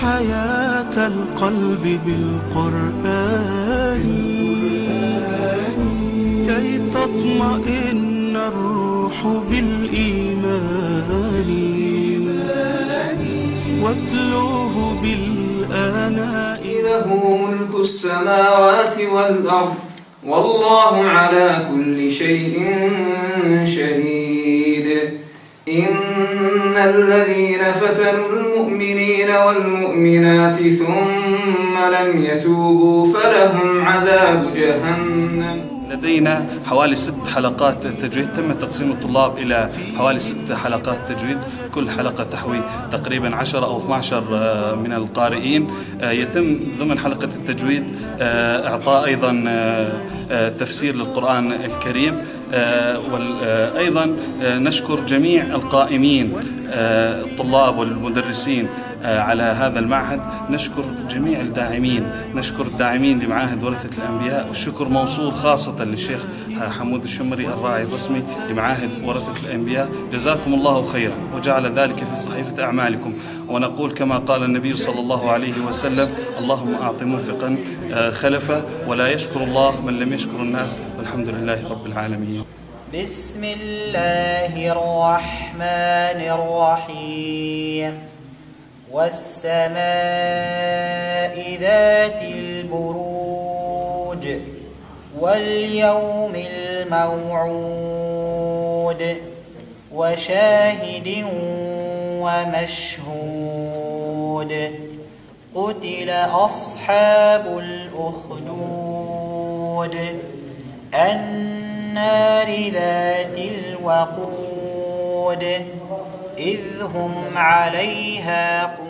حياة القلب بالقرآن. كي تطمئن الروح بالإيمان. واتلوه بالآناء. له ملك السماوات والأرض. والله على كل شيء شهيد. إن الذين فتنوا المؤمنين والمؤمنات ثم لم يتوبوا فلهم عذاب جهنم. لدينا حوالي ست حلقات تجويد تم تقسيم الطلاب إلى حوالي ست حلقات تجويد. كل حلقة تحوي تقريبا 10 أو 12 آه، من القارئين. آه، يتم ضمن حلقة التجويد آه، إعطاء أيضا تفسير للقرآن الكريم. وأيضا نشكر جميع القائمين الطلاب والمدرسين آه، على هذا المعهد. نشكر جميع الداعمين نشكر الداعمين لمعاهد ورثة الأنبياء والشكر موصول خاصة للشيخ حمود الشمري الراعي الرسمي لمعاهد ورثة الأنبياء. جزاكم الله خيرا وجعل ذلك في صحيفة أعمالكم. ونقول كما قال النبي صلى الله عليه وسلم اللهم أعط منفقا آه، خلفه ولا يشكر الله من لم يشكر الناس. والحمد لله رب العالمين. بسم الله الرحمن الرحيم. والسماء ذات البروج واليوم الموعود وشاهد ومشهود قتل أصحاب الأخدود النار ذات الوقود إذ هم عليها قعود.